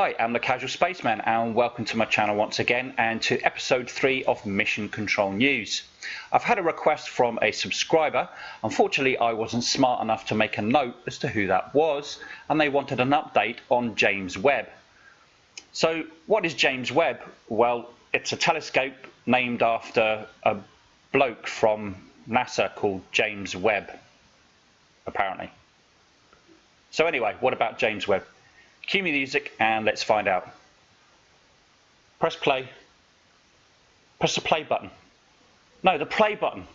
Hi, I'm the Casual Spaceman and welcome to my channel once again and to episode 3 of Mission Control News. I've had a request from a subscriber. Unfortunately, I wasn't smart enough to make a note as to who that was and they wanted an update on James Webb. So what is James Webb? Well, it's a telescope named after a bloke from NASA called James Webb, apparently. So anyway, what about James Webb? Cue me music and let's find out. Press play. Press the play button. No, the play button.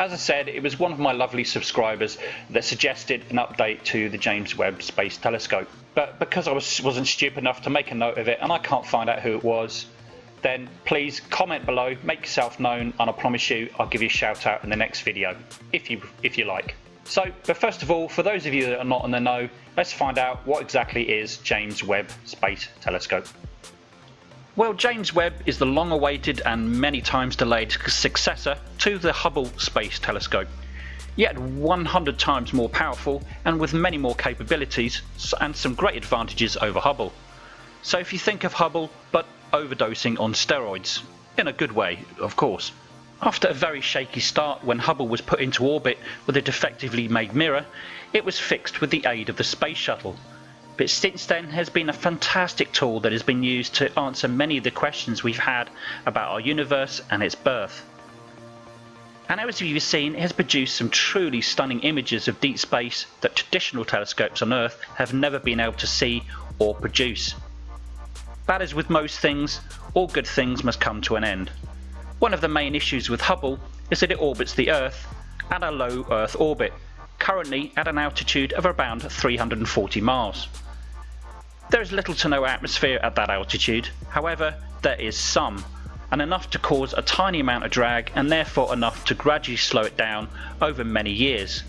As I said, it was one of my lovely subscribers that suggested an update to the James Webb Space Telescope. But because I was, wasn't stupid enough to make a note of it and I can't find out who it was, then please comment below, make yourself known, and I promise you I'll give you a shout out in the next video, if you, if you like. So, but first of all, for those of you that are not in the know, let's find out what exactly is James Webb Space Telescope. Well, James Webb is the long awaited and many times delayed successor to the Hubble Space Telescope, yet 100 times more powerful and with many more capabilities and some great advantages over Hubble. So if you think of Hubble, but overdosing on steroids, in a good way, of course. After a very shaky start when Hubble was put into orbit with a defectively made mirror, it was fixed with the aid of the Space Shuttle, but since then has been a fantastic tool that has been used to answer many of the questions we've had about our universe and its birth. And as you've seen, it has produced some truly stunning images of deep space that traditional telescopes on Earth have never been able to see or produce. But as with most things, all good things must come to an end. One of the main issues with Hubble is that it orbits the Earth at a low Earth orbit, currently at an altitude of around 340 miles. There is little to no atmosphere at that altitude, however there is some, and enough to cause a tiny amount of drag and therefore enough to gradually slow it down over many years.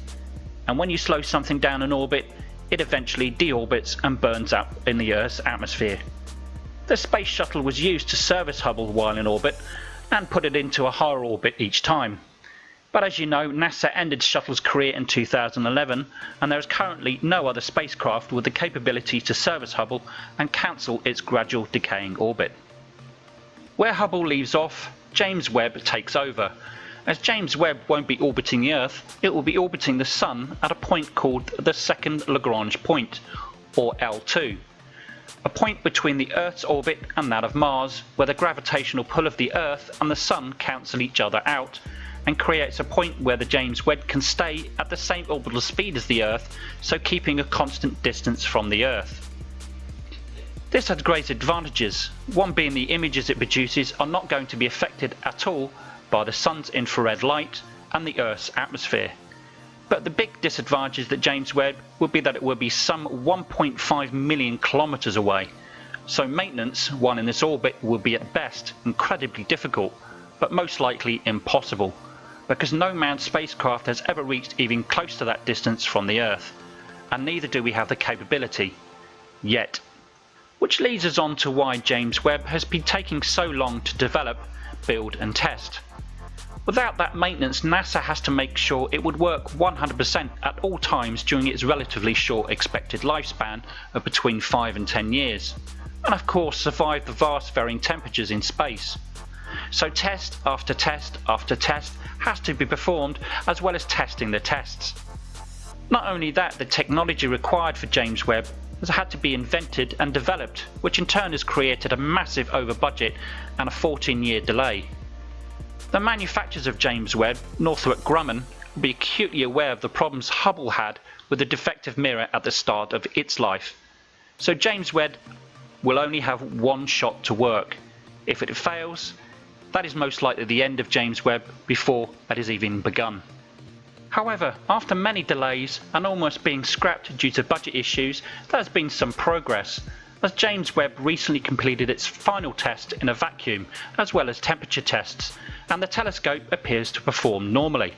And when you slow something down in orbit, it eventually deorbits and burns up in the Earth's atmosphere. The space shuttle was used to service Hubble while in orbit and put it into a higher orbit each time. But as you know, NASA ended Shuttle's career in 2011 and there is currently no other spacecraft with the capability to service Hubble and cancel its gradual decaying orbit. Where Hubble leaves off, James Webb takes over. As James Webb won't be orbiting the Earth, it will be orbiting the Sun at a point called the second Lagrange point, or L2 a point between the Earth's orbit and that of Mars, where the gravitational pull of the Earth and the Sun cancel each other out, and creates a point where the James Webb can stay at the same orbital speed as the Earth, so keeping a constant distance from the Earth. This has great advantages, one being the images it produces are not going to be affected at all by the Sun's infrared light and the Earth's atmosphere. But the big disadvantage that James Webb would be that it would be some 1.5 million kilometres away, so maintenance while in this orbit would be at best incredibly difficult, but most likely impossible because no manned spacecraft has ever reached even close to that distance from the Earth, and neither do we have the capability. Yet. Which leads us on to why James Webb has been taking so long to develop, build and test. Without that maintenance NASA has to make sure it would work 100% at all times during its relatively short expected lifespan of between 5 and 10 years, and of course survive the vast varying temperatures in space. So test after test after test has to be performed as well as testing the tests. Not only that, the technology required for James Webb has had to be invented and developed, which in turn has created a massive over budget and a 14 year delay. The manufacturers of James Webb, Northrop Grumman, will be acutely aware of the problems Hubble had with the defective mirror at the start of its life. So James Webb will only have one shot to work. If it fails, that is most likely the end of James Webb before that is even begun. However, after many delays and almost being scrapped due to budget issues, there has been some progress, as James Webb recently completed its final test in a vacuum, as well as temperature tests, and the telescope appears to perform normally.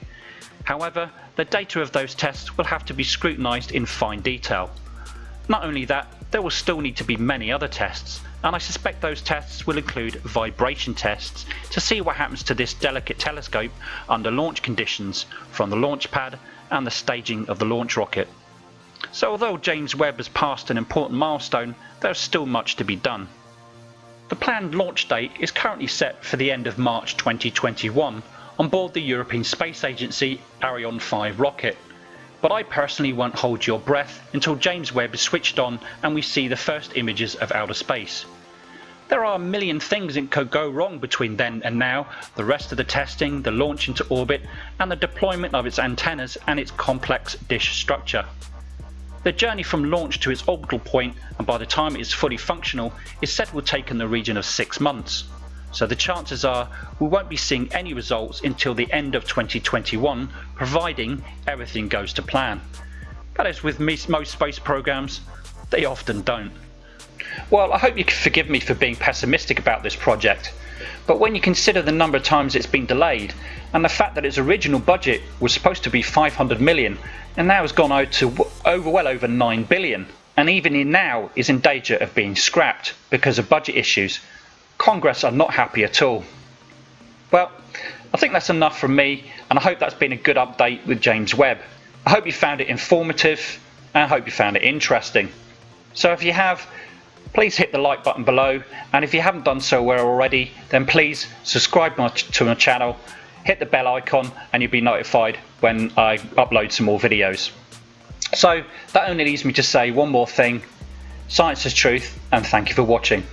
However, the data of those tests will have to be scrutinised in fine detail. Not only that, there will still need to be many other tests, and I suspect those tests will include vibration tests to see what happens to this delicate telescope under launch conditions from the launch pad and the staging of the launch rocket. So although James Webb has passed an important milestone, there is still much to be done. The planned launch date is currently set for the end of March 2021 on board the European Space Agency Ariane 5 rocket. But I personally won't hold your breath until James Webb is switched on and we see the first images of outer space. There are a million things that could go wrong between then and now, the rest of the testing, the launch into orbit, and the deployment of its antennas and its complex dish structure. The journey from launch to its orbital point and by the time it is fully functional is said will take in the region of 6 months so the chances are we won't be seeing any results until the end of 2021 providing everything goes to plan. But as with most space programs, they often don't. Well, I hope you can forgive me for being pessimistic about this project, but when you consider the number of times it's been delayed and the fact that its original budget was supposed to be 500 million and now has gone out to over well over 9 billion and even in now is in danger of being scrapped because of budget issues, Congress are not happy at all. Well, I think that's enough from me, and I hope that's been a good update with James Webb. I hope you found it informative, and I hope you found it interesting. So if you have, please hit the like button below, and if you haven't done so already, then please subscribe to my channel, hit the bell icon, and you'll be notified when I upload some more videos. So that only leaves me to say one more thing. Science is truth, and thank you for watching.